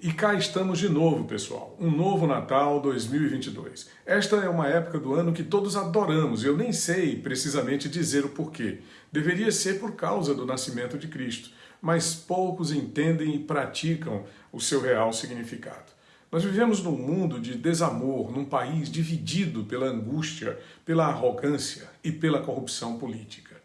E cá estamos de novo, pessoal. Um novo Natal 2022. Esta é uma época do ano que todos adoramos, eu nem sei precisamente dizer o porquê. Deveria ser por causa do nascimento de Cristo, mas poucos entendem e praticam o seu real significado. Nós vivemos num mundo de desamor, num país dividido pela angústia, pela arrogância e pela corrupção política.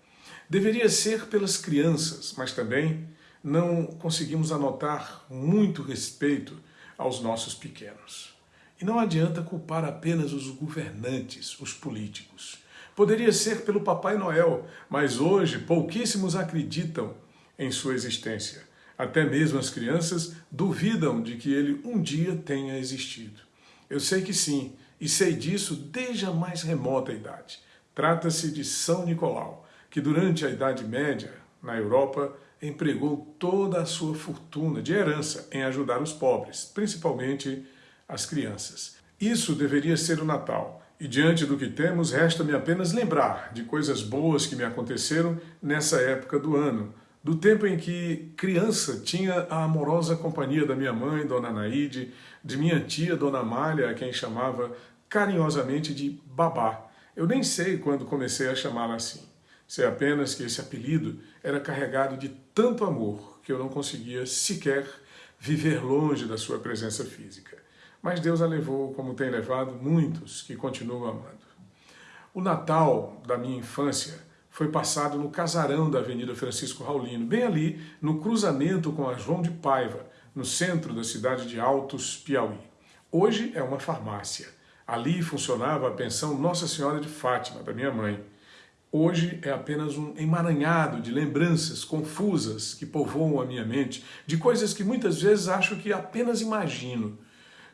Deveria ser pelas crianças, mas também não conseguimos anotar muito respeito aos nossos pequenos. E não adianta culpar apenas os governantes, os políticos. Poderia ser pelo Papai Noel, mas hoje pouquíssimos acreditam em sua existência. Até mesmo as crianças duvidam de que ele um dia tenha existido. Eu sei que sim, e sei disso desde a mais remota idade. Trata-se de São Nicolau, que durante a Idade Média, na Europa, empregou toda a sua fortuna de herança em ajudar os pobres, principalmente as crianças. Isso deveria ser o Natal, e diante do que temos, resta-me apenas lembrar de coisas boas que me aconteceram nessa época do ano, do tempo em que criança tinha a amorosa companhia da minha mãe, Dona Naide, de minha tia, Dona Amália, a quem chamava carinhosamente de Babá. Eu nem sei quando comecei a chamá-la assim. Sei apenas que esse apelido era carregado de tanto amor que eu não conseguia sequer viver longe da sua presença física. Mas Deus a levou como tem levado muitos que continuam amando. O Natal da minha infância foi passado no casarão da Avenida Francisco Raulino, bem ali no cruzamento com a João de Paiva, no centro da cidade de Altos, Piauí. Hoje é uma farmácia. Ali funcionava a pensão Nossa Senhora de Fátima, da minha mãe. Hoje é apenas um emaranhado de lembranças confusas que povoam a minha mente, de coisas que muitas vezes acho que apenas imagino.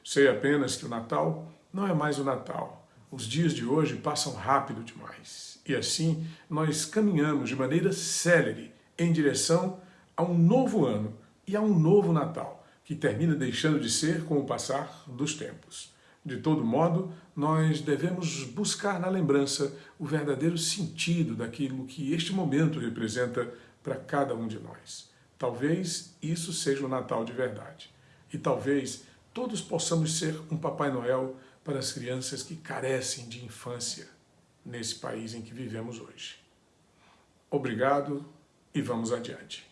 Sei apenas que o Natal não é mais o Natal. Os dias de hoje passam rápido demais. E assim, nós caminhamos de maneira célere em direção a um novo ano e a um novo Natal, que termina deixando de ser com o passar dos tempos. De todo modo, nós devemos buscar na lembrança o verdadeiro sentido daquilo que este momento representa para cada um de nós. Talvez isso seja o Natal de verdade. E talvez todos possamos ser um Papai Noel para as crianças que carecem de infância nesse país em que vivemos hoje. Obrigado e vamos adiante.